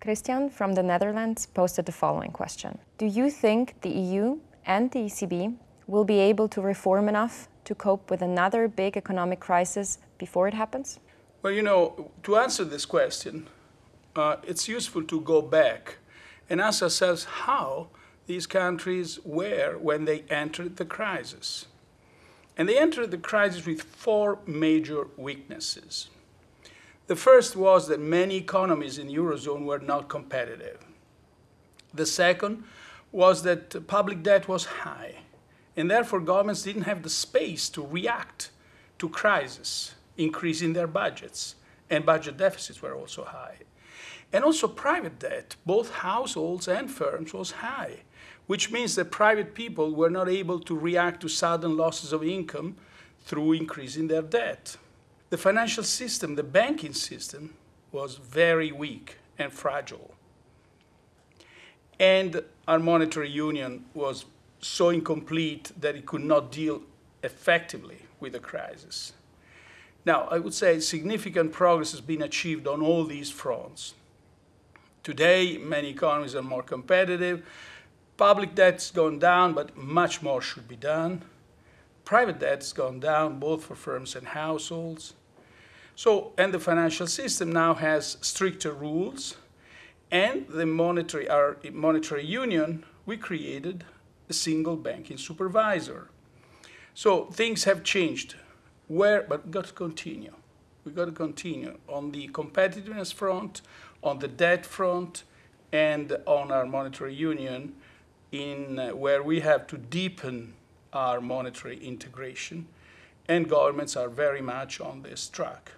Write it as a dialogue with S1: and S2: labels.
S1: Christian from the Netherlands posted the following question. Do you think the EU and the ECB will be able to reform enough to cope with another big economic crisis before it happens?
S2: Well, you know, to answer this question, uh, it's useful to go back and ask ourselves how these countries were when they entered the crisis. And they entered the crisis with four major weaknesses. The first was that many economies in the Eurozone were not competitive. The second was that public debt was high, and therefore governments didn't have the space to react to crisis, increasing their budgets, and budget deficits were also high. And also private debt, both households and firms, was high, which means that private people were not able to react to sudden losses of income through increasing their debt. The financial system, the banking system, was very weak and fragile. And our monetary union was so incomplete that it could not deal effectively with the crisis. Now, I would say significant progress has been achieved on all these fronts. Today, many economies are more competitive. Public debt's gone down, but much more should be done. Private debt's gone down, both for firms and households. So, and the financial system now has stricter rules, and the monetary, our monetary union, we created a single banking supervisor. So things have changed. Where, but we've got to continue. We've got to continue on the competitiveness front, on the debt front, and on our monetary union, in uh, where we have to deepen our monetary integration, and governments are very much on this track.